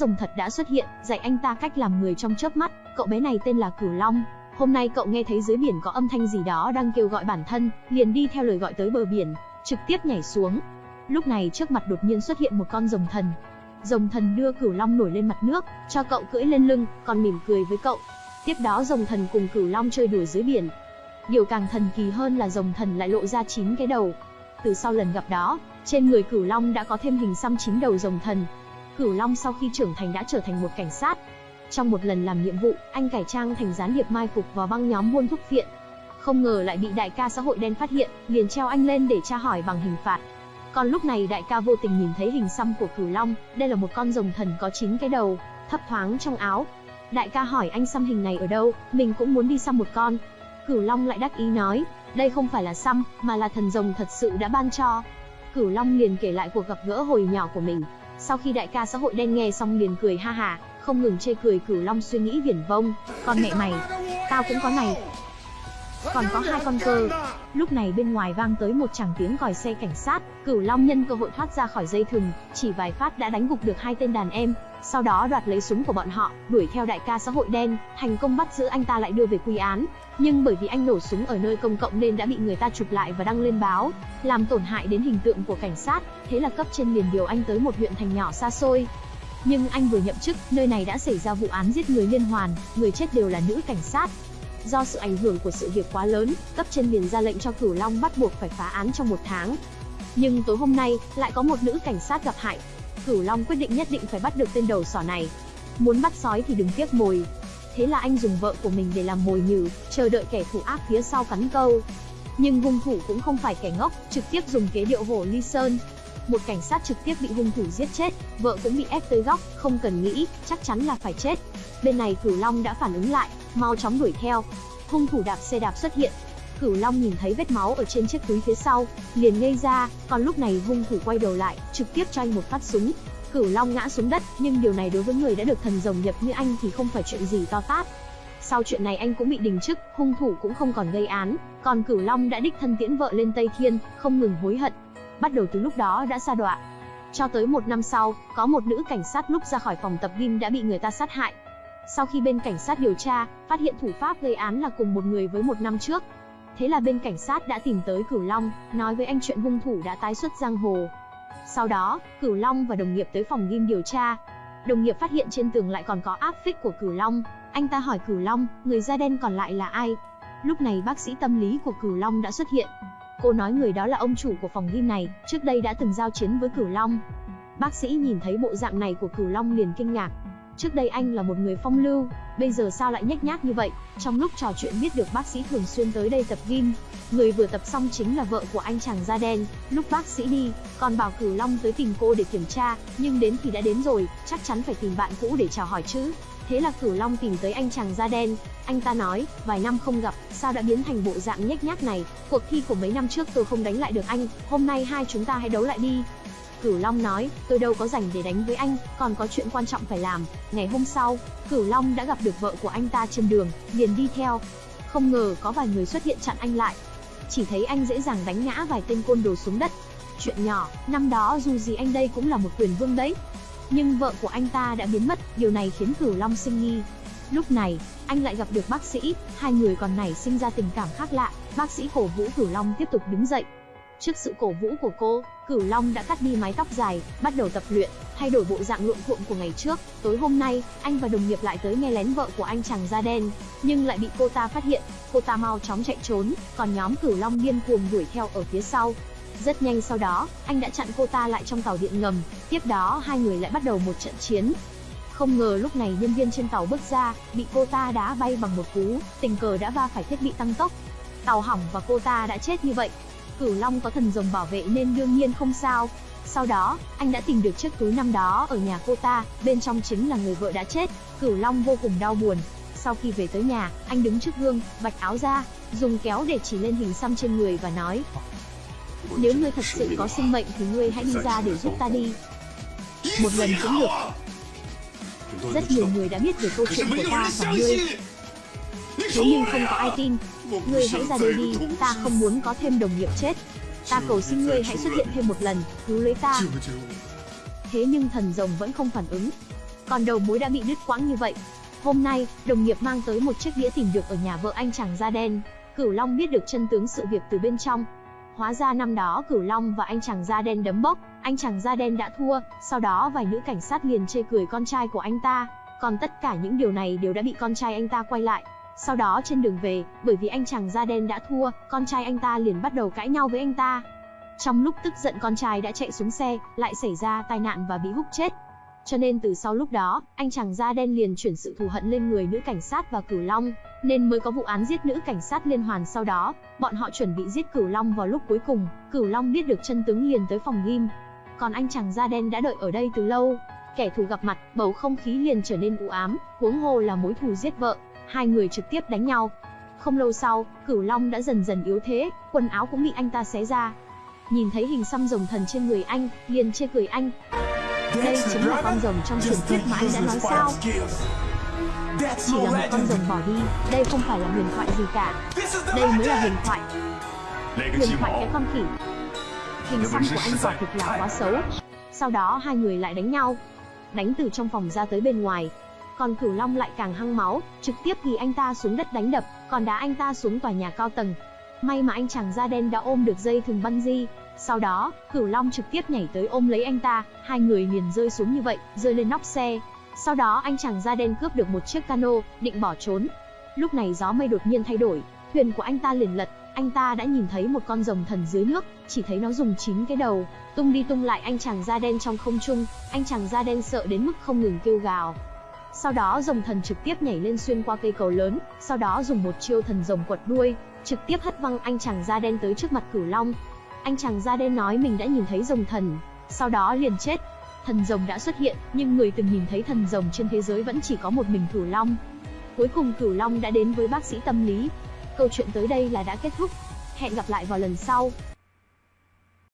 Rồng thật đã xuất hiện, dạy anh ta cách làm người trong chớp mắt, cậu bé này tên là Cửu Long. Hôm nay cậu nghe thấy dưới biển có âm thanh gì đó đang kêu gọi bản thân, liền đi theo lời gọi tới bờ biển, trực tiếp nhảy xuống. Lúc này trước mặt đột nhiên xuất hiện một con rồng thần. Rồng thần đưa Cửu Long nổi lên mặt nước, cho cậu cưỡi lên lưng, còn mỉm cười với cậu. Tiếp đó rồng thần cùng Cửu Long chơi đùa dưới biển. Điều càng thần kỳ hơn là rồng thần lại lộ ra chín cái đầu. Từ sau lần gặp đó, trên người Cửu Long đã có thêm hình xăm chín đầu rồng thần, Cửu Long sau khi trưởng thành đã trở thành một cảnh sát. Trong một lần làm nhiệm vụ, anh cải trang thành gián điệp mai phục vào băng nhóm buôn thuốc phiện. Không ngờ lại bị đại ca xã hội đen phát hiện, liền treo anh lên để tra hỏi bằng hình phạt. Còn lúc này đại ca vô tình nhìn thấy hình xăm của Cửu Long, đây là một con rồng thần có 9 cái đầu, thấp thoáng trong áo. Đại ca hỏi anh xăm hình này ở đâu, mình cũng muốn đi xăm một con. Cửu Long lại đắc ý nói, đây không phải là xăm, mà là thần rồng thật sự đã ban cho. Cửu Long liền kể lại cuộc gặp gỡ hồi nhỏ của mình, sau khi đại ca xã hội đen nghe xong liền cười ha hà, không ngừng chê cười cửu long suy nghĩ viển vông, con mẹ mày, tao cũng có này. Còn có hai con cơ. Lúc này bên ngoài vang tới một tràng tiếng còi xe cảnh sát, cửu long nhân cơ hội thoát ra khỏi dây thừng, chỉ vài phát đã đánh gục được hai tên đàn em, sau đó đoạt lấy súng của bọn họ, đuổi theo đại ca xã hội đen, thành công bắt giữ anh ta lại đưa về quy án. Nhưng bởi vì anh nổ súng ở nơi công cộng nên đã bị người ta chụp lại và đăng lên báo, làm tổn hại đến hình tượng của cảnh sát, thế là cấp trên liền điều anh tới một huyện thành nhỏ xa xôi. Nhưng anh vừa nhậm chức, nơi này đã xảy ra vụ án giết người liên hoàn, người chết đều là nữ cảnh sát. Do sự ảnh hưởng của sự việc quá lớn, cấp trên liền ra lệnh cho Cửu Long bắt buộc phải phá án trong một tháng. Nhưng tối hôm nay, lại có một nữ cảnh sát gặp hại, Cửu Long quyết định nhất định phải bắt được tên đầu sỏ này. Muốn bắt sói thì đừng tiếc mồi. Thế là anh dùng vợ của mình để làm mồi nhử, chờ đợi kẻ thù ác phía sau cắn câu. Nhưng hung thủ cũng không phải kẻ ngốc, trực tiếp dùng kế điệu hổ ly sơn. Một cảnh sát trực tiếp bị hung thủ giết chết, vợ cũng bị ép tới góc, không cần nghĩ, chắc chắn là phải chết. Bên này Cửu Long đã phản ứng lại, mau chóng đuổi theo. Hung thủ đạp xe đạp xuất hiện, Cửu Long nhìn thấy vết máu ở trên chiếc túi phía sau, liền ngây ra, còn lúc này hung thủ quay đầu lại, trực tiếp cho anh một phát súng. Cửu Long ngã xuống đất, nhưng điều này đối với người đã được thần rồng nhập như anh thì không phải chuyện gì to tát. Sau chuyện này anh cũng bị đình chức, hung thủ cũng không còn gây án, còn Cửu Long đã đích thân tiễn vợ lên Tây Thiên, không ngừng hối hận. Bắt đầu từ lúc đó đã xa đọa. Cho tới một năm sau, có một nữ cảnh sát lúc ra khỏi phòng tập gym đã bị người ta sát hại. Sau khi bên cảnh sát điều tra, phát hiện thủ pháp gây án là cùng một người với một năm trước, Thế là bên cảnh sát đã tìm tới Cửu Long, nói với anh chuyện hung thủ đã tái xuất giang hồ. Sau đó, Cửu Long và đồng nghiệp tới phòng ghim điều tra. Đồng nghiệp phát hiện trên tường lại còn có áp phích của Cửu Long. Anh ta hỏi Cửu Long, người da đen còn lại là ai? Lúc này bác sĩ tâm lý của Cửu Long đã xuất hiện. Cô nói người đó là ông chủ của phòng ghim này, trước đây đã từng giao chiến với Cửu Long. Bác sĩ nhìn thấy bộ dạng này của Cửu Long liền kinh ngạc, Trước đây anh là một người phong lưu, bây giờ sao lại nhếch nhác như vậy? Trong lúc trò chuyện biết được bác sĩ thường xuyên tới đây tập gym, người vừa tập xong chính là vợ của anh chàng da đen. Lúc bác sĩ đi, còn bảo Cửu Long tới tìm cô để kiểm tra, nhưng đến thì đã đến rồi, chắc chắn phải tìm bạn cũ để chào hỏi chứ. Thế là Cửu Long tìm tới anh chàng da đen, anh ta nói, vài năm không gặp, sao đã biến thành bộ dạng nhếch nhác này, cuộc thi của mấy năm trước tôi không đánh lại được anh, hôm nay hai chúng ta hãy đấu lại đi. Cửu Long nói, tôi đâu có rảnh để đánh với anh, còn có chuyện quan trọng phải làm. Ngày hôm sau, Cửu Long đã gặp được vợ của anh ta trên đường, liền đi theo. Không ngờ có vài người xuất hiện chặn anh lại. Chỉ thấy anh dễ dàng đánh ngã vài tên côn đồ xuống đất. Chuyện nhỏ, năm đó dù gì anh đây cũng là một quyền vương đấy. Nhưng vợ của anh ta đã biến mất, điều này khiến Cửu Long sinh nghi. Lúc này, anh lại gặp được bác sĩ, hai người còn nảy sinh ra tình cảm khác lạ. Bác sĩ cổ vũ Cửu Long tiếp tục đứng dậy, Trước sự cổ vũ của cô, Cửu Long đã cắt đi mái tóc dài, bắt đầu tập luyện, thay đổi bộ dạng luộm thuộm của ngày trước. Tối hôm nay, anh và đồng nghiệp lại tới nghe lén vợ của anh chàng da đen, nhưng lại bị cô ta phát hiện. Cô ta mau chóng chạy trốn, còn nhóm Cửu Long điên cuồng đuổi theo ở phía sau. Rất nhanh sau đó, anh đã chặn cô ta lại trong tàu điện ngầm, tiếp đó hai người lại bắt đầu một trận chiến. Không ngờ lúc này nhân viên trên tàu bước ra, bị cô ta đá bay bằng một cú, tình cờ đã va phải thiết bị tăng tốc. Tàu hỏng và cô ta đã chết như vậy, Cửu Long có thần rồng bảo vệ nên đương nhiên không sao. Sau đó, anh đã tìm được chiếc túi năm đó ở nhà cô ta, bên trong chính là người vợ đã chết. Cửu Long vô cùng đau buồn. Sau khi về tới nhà, anh đứng trước gương, vạch áo ra, dùng kéo để chỉ lên hình xăm trên người và nói: "Nếu ngươi thật sự có sinh mệnh thì ngươi hãy đi ra để giúp ta đi." Một lần cũng được. Rất nhiều người đã biết về câu chuyện của ta và ngươi. Thế nhưng không có ai tin, Ngươi hãy ra đây đi, ta không muốn có thêm đồng nghiệp chết. Ta cầu xin ngươi hãy xuất hiện thêm một lần, cứu lấy ta. Thế nhưng thần rồng vẫn không phản ứng. còn đầu mối đã bị đứt quãng như vậy. Hôm nay, đồng nghiệp mang tới một chiếc đĩa tìm được ở nhà vợ anh chàng da đen. Cửu Long biết được chân tướng sự việc từ bên trong. Hóa ra năm đó Cửu Long và anh chàng da đen đấm bốc, anh chàng da đen đã thua, sau đó vài nữ cảnh sát liền chê cười con trai của anh ta. Còn tất cả những điều này đều đã bị con trai anh ta quay lại. Sau đó trên đường về, bởi vì anh chàng da đen đã thua, con trai anh ta liền bắt đầu cãi nhau với anh ta. Trong lúc tức giận con trai đã chạy xuống xe, lại xảy ra tai nạn và bị húc chết. Cho nên từ sau lúc đó, anh chàng da đen liền chuyển sự thù hận lên người nữ cảnh sát và Cửu Long, nên mới có vụ án giết nữ cảnh sát liên hoàn sau đó, bọn họ chuẩn bị giết Cửu Long vào lúc cuối cùng, Cửu Long biết được chân tướng liền tới phòng ghim. Còn anh chàng da đen đã đợi ở đây từ lâu, kẻ thù gặp mặt, bầu không khí liền trở nên u ám, huống hồ là mối thù giết vợ, hai người trực tiếp đánh nhau. Không lâu sau, Cửu Long đã dần dần yếu thế, quần áo cũng bị anh ta xé ra. Nhìn thấy hình xăm rồng thần trên người anh, liền chê cười anh. Đây chính là con rồng trong truyền thuyết mà anh đã nói sao? Chỉ là một con rồng bỏ đi, đây không phải là huyền thoại gì cả. Đây mới là huyền thoại. Huyền thoại cái con khỉ. Hình xăm của anh quả thực là quá xấu. Sau đó hai người lại đánh nhau. Đánh từ trong phòng ra tới bên ngoài, còn Cửu Long lại càng hăng máu, trực tiếp thì anh ta xuống đất đánh đập, còn đá anh ta xuống tòa nhà cao tầng. May mà anh chàng da đen đã ôm được dây thừng di. sau đó, Cửu Long trực tiếp nhảy tới ôm lấy anh ta, hai người liền rơi xuống như vậy, rơi lên nóc xe. Sau đó anh chàng da đen cướp được một chiếc cano, định bỏ trốn. Lúc này gió mây đột nhiên thay đổi, thuyền của anh ta liền lật, anh ta đã nhìn thấy một con rồng thần dưới nước, chỉ thấy nó dùng chín cái đầu, tung đi tung lại anh chàng da đen trong không trung, anh chàng da đen sợ đến mức không ngừng kêu gào. Sau đó rồng thần trực tiếp nhảy lên xuyên qua cây cầu lớn, sau đó dùng một chiêu thần rồng quật đuôi, trực tiếp hất văng anh chàng da đen tới trước mặt cửu long. Anh chàng da đen nói mình đã nhìn thấy rồng thần, sau đó liền chết. Thần rồng đã xuất hiện, nhưng người từng nhìn thấy thần rồng trên thế giới vẫn chỉ có một mình cửu long. Cuối cùng cửu long đã đến với bác sĩ tâm lý. Câu chuyện tới đây là đã kết thúc. Hẹn gặp lại vào lần sau.